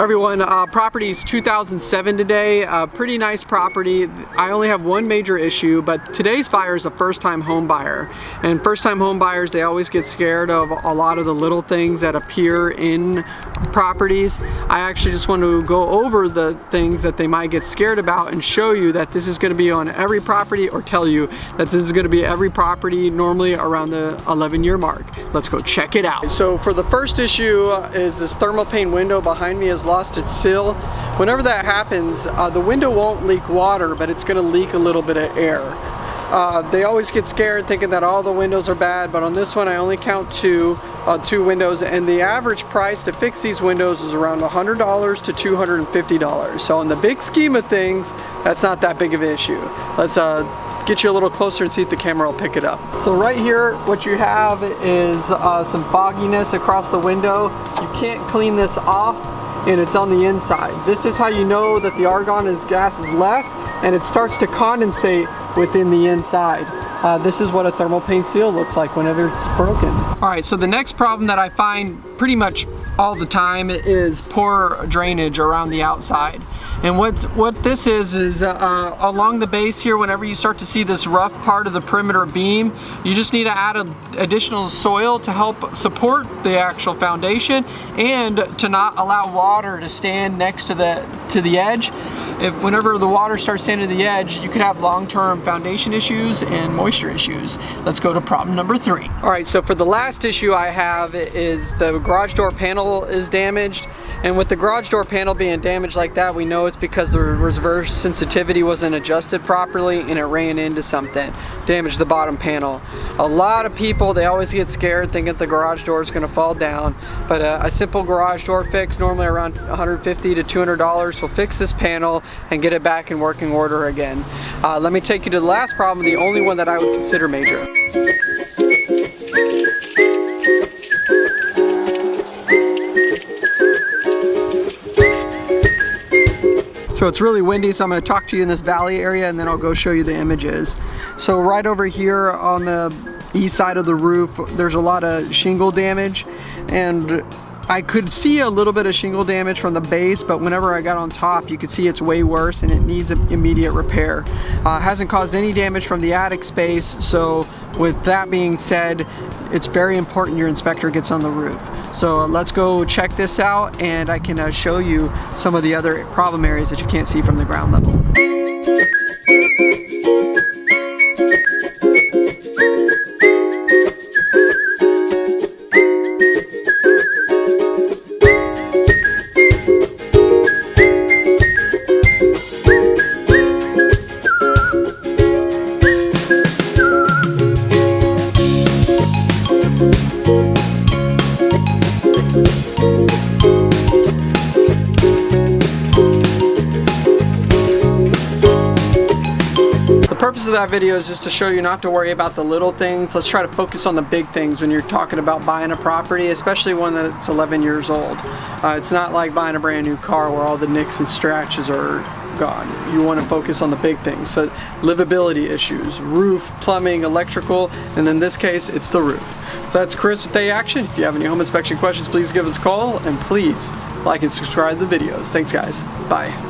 Everyone, uh, property is 2007 today, uh, pretty nice property. I only have one major issue, but today's buyer is a first-time home buyer. And first-time home buyers, they always get scared of a lot of the little things that appear in properties. I actually just want to go over the things that they might get scared about and show you that this is going to be on every property or tell you that this is going to be every property normally around the 11 year mark. Let's go check it out. So for the first issue is this thermal pane window behind me is lost its seal. Whenever that happens, uh, the window won't leak water, but it's gonna leak a little bit of air. Uh, they always get scared thinking that all the windows are bad, but on this one I only count two, uh, two windows, and the average price to fix these windows is around $100 to $250. So in the big scheme of things, that's not that big of an issue. Let's uh, get you a little closer and see if the camera will pick it up. So right here, what you have is uh, some fogginess across the window. You can't clean this off and it's on the inside. This is how you know that the argon is gas is left and it starts to condensate within the inside. Uh, this is what a thermal pane seal looks like whenever it's broken. All right, so the next problem that I find pretty much all the time is poor drainage around the outside. And what's, what this is, is uh, along the base here, whenever you start to see this rough part of the perimeter beam, you just need to add a, additional soil to help support the actual foundation and to not allow water to stand next to the, to the edge if whenever the water starts standing to the edge, you could have long-term foundation issues and moisture issues. Let's go to problem number three. All right, so for the last issue I have is the garage door panel is damaged. And with the garage door panel being damaged like that, we know it's because the reverse sensitivity wasn't adjusted properly and it ran into something, damaged the bottom panel. A lot of people, they always get scared thinking the garage door is gonna fall down, but a, a simple garage door fix, normally around 150 to $200, will fix this panel and get it back in working order again. Uh, let me take you to the last problem, the only one that I would consider major. So it's really windy, so I'm gonna talk to you in this valley area and then I'll go show you the images. So right over here on the east side of the roof, there's a lot of shingle damage and I could see a little bit of shingle damage from the base, but whenever I got on top, you could see it's way worse and it needs immediate repair. Uh, hasn't caused any damage from the attic space, so with that being said, it's very important your inspector gets on the roof. So uh, let's go check this out and I can uh, show you some of the other problem areas that you can't see from the ground level. Purpose of that video is just to show you not to worry about the little things. Let's try to focus on the big things when you're talking about buying a property, especially one that's 11 years old. Uh, it's not like buying a brand new car where all the nicks and scratches are gone. You want to focus on the big things. So livability issues, roof, plumbing, electrical, and in this case, it's the roof. So that's Chris with A Action. If you have any home inspection questions, please give us a call and please like and subscribe to the videos. Thanks guys. Bye.